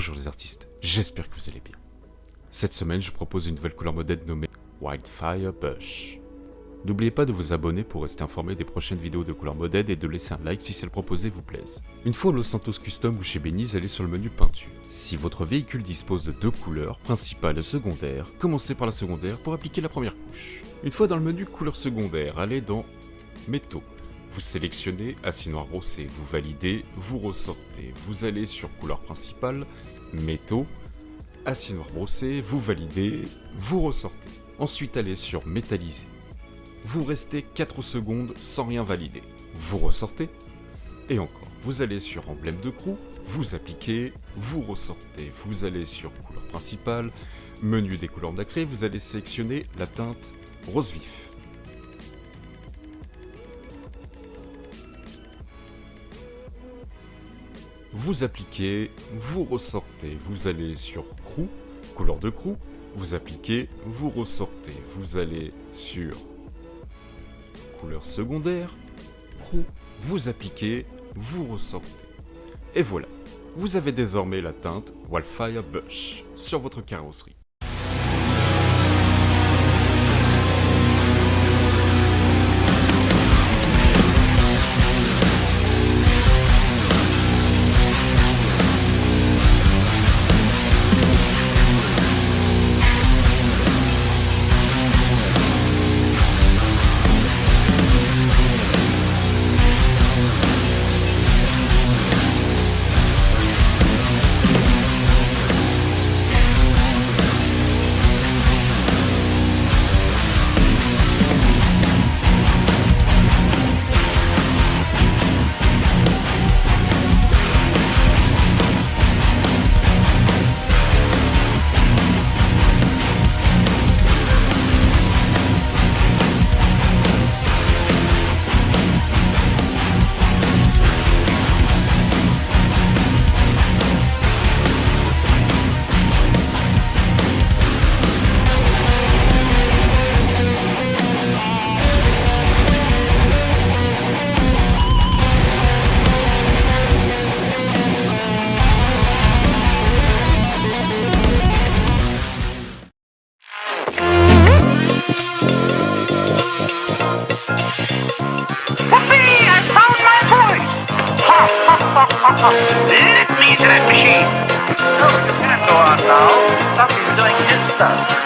Bonjour les artistes, j'espère que vous allez bien. Cette semaine, je propose une nouvelle couleur modèle nommée Wildfire Bush. N'oubliez pas de vous abonner pour rester informé des prochaines vidéos de couleur modèle et de laisser un like si celle proposée vous plaise. Une fois au Los Santos Custom ou chez Beniz, allez sur le menu peinture. Si votre véhicule dispose de deux couleurs, principale et secondaire, commencez par la secondaire pour appliquer la première couche. Une fois dans le menu couleur secondaire, allez dans métaux. Vous sélectionnez acier noir brossé, vous validez, vous ressortez. Vous allez sur couleur principale, métaux, acier noir brossé, vous validez, vous ressortez. Ensuite allez sur métallisé. Vous restez 4 secondes sans rien valider. Vous ressortez. Et encore, vous allez sur emblème de crew, vous appliquez, vous ressortez. Vous allez sur couleur principale, menu des couleurs nacrées, vous allez sélectionner la teinte rose vif. Vous appliquez, vous ressortez, vous allez sur crew, couleur de crew, vous appliquez, vous ressortez, vous allez sur couleur secondaire, crew, vous appliquez, vous ressortez. Et voilà, vous avez désormais la teinte Wildfire Bush sur votre carrosserie. Let me into oh, that machine! No, you can't go on now. Somebody's doing his stuff.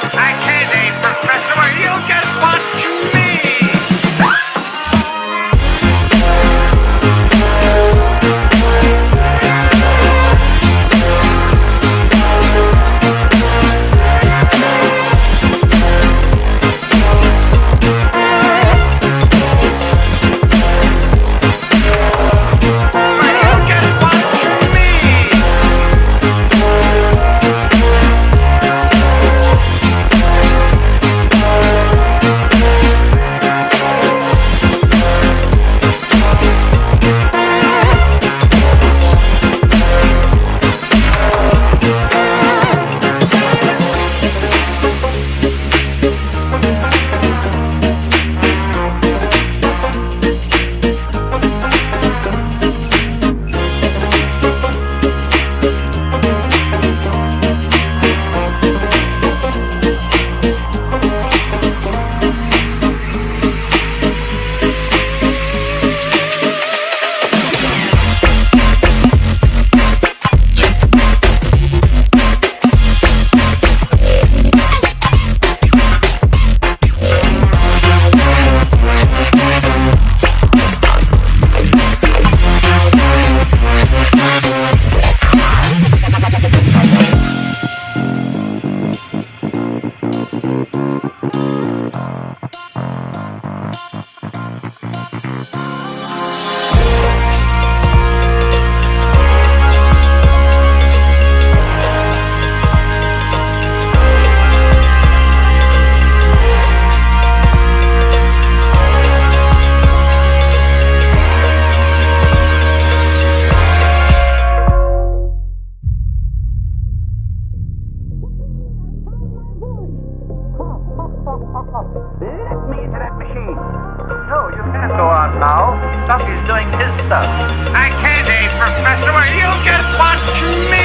stuff. He's doing his stuff. I can't, eh, Professor? You just watch me!